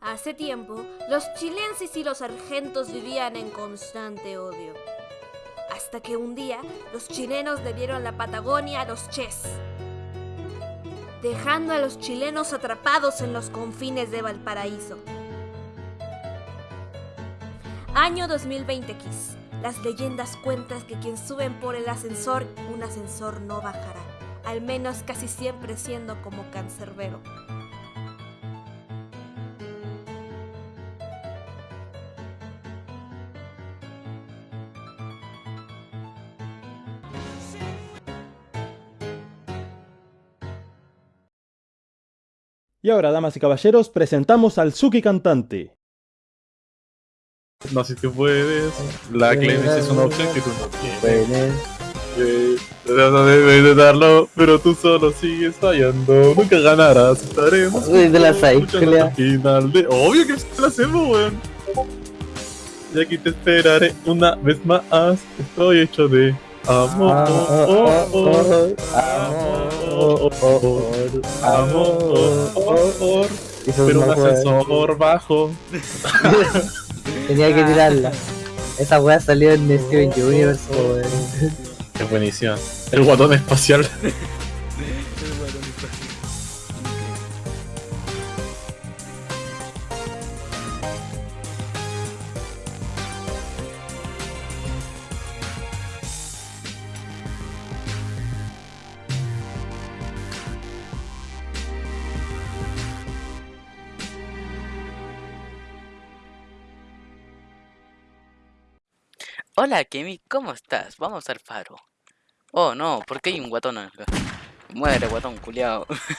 Hace tiempo, los chilenses y los argentos vivían en constante odio. Hasta que un día, los chilenos le dieron la Patagonia a los ches, dejando a los chilenos atrapados en los confines de Valparaíso. Año 2020X. Las leyendas cuentan que quien suben por el ascensor, un ascensor no bajará, al menos casi siempre siendo como cancerbero. Y ahora, damas y caballeros, presentamos al Suki cantante. No sé si puedes. La clemencia es una opción que tú no tienes. Trata de, de darlo, pero tú solo sigues fallando. Nunca ganarás. Estaremos. Uy, de la juntos, Sai, luchando hasta el final de. Obvio que se la hacemos, weón. Y aquí te esperaré una vez más. Estoy hecho de amor. Amor. Amor. Pero un ascensor bajo. Tenía que tirarla. Esa wea salió en Steven Universe, weón. Qué buenísima. El guatón espacial. Hola, Kemi, ¿cómo estás? Vamos al faro. Oh, no, ¿por qué hay un guatón acá? Muere, guatón, culiao.